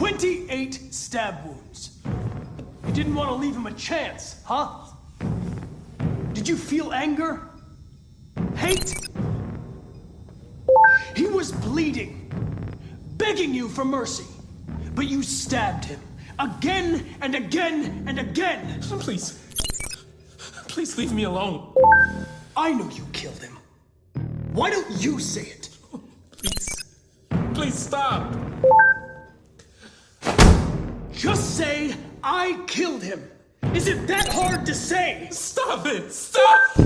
28 stab wounds. You didn't want to leave him a chance, huh? Did you feel anger? Hate? He was bleeding, begging you for mercy, but you stabbed him again and again and again. Please. Please leave me alone. I know you killed him. Why don't you say it? Please. Please stop. Just say, I killed him. Is it that hard to say? Stop it. Stop.